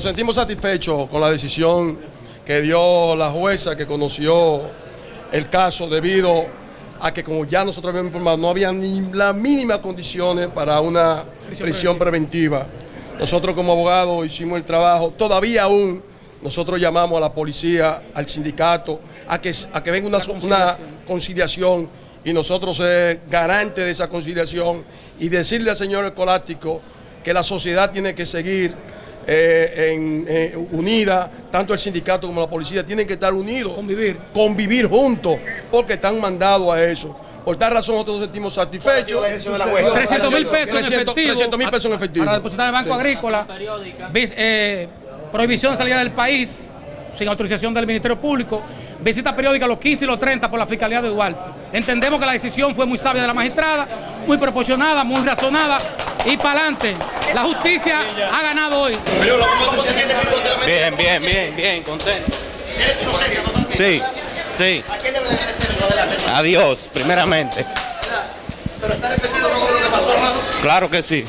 Nos sentimos satisfechos con la decisión que dio la jueza que conoció el caso debido a que como ya nosotros habíamos informado, no había ni las mínimas condiciones para una prisión, preventiva. Nosotros como abogados hicimos el trabajo, todavía aún nosotros llamamos a la policía, al sindicato, a que, a que venga una, una conciliación. y nosotros ser garantes de esa conciliación y decirle al señor escolástico que la sociedad tiene que seguir eh, en, eh, unida, tanto el sindicato como la policía tienen que estar unidos. Convivir. Convivir juntos, porque están mandados a eso. Por tal razón nosotros nos sentimos satisfechos. 300 mil pesos en efectivo. 300 mil pesos en efectivo. Para depositar en el Banco Agrícola. Eh, prohibición de salida del país sin autorización del Ministerio Público, visita periódica los 15 y los 30 por la Fiscalía de Duarte. Entendemos que la decisión fue muy sabia de la magistrada, muy proporcionada, muy razonada y para adelante. La justicia ha ganado hoy. Bien, bien, bien, bien, contento. ¿Eres inocente totalmente? Sí, sí. ¿A quién debe agradecer lo adelante? Adiós, primeramente. Pero está arrepentido luego de lo que pasó, hermano. Claro que sí.